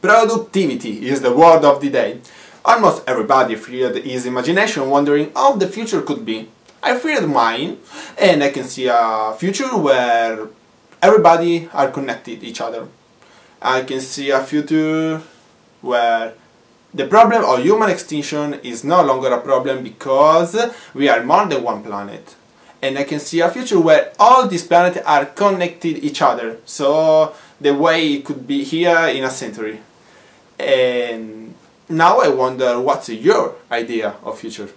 Productivity is the word of the day. Almost everybody feared his imagination wondering how the future could be. I feared mine and I can see a future where everybody are connected each other. I can see a future where the problem of human extinction is no longer a problem because we are more than one planet. And I can see a future where all these planets are connected each other. So the way it could be here in a century. And now I wonder what's your idea of future?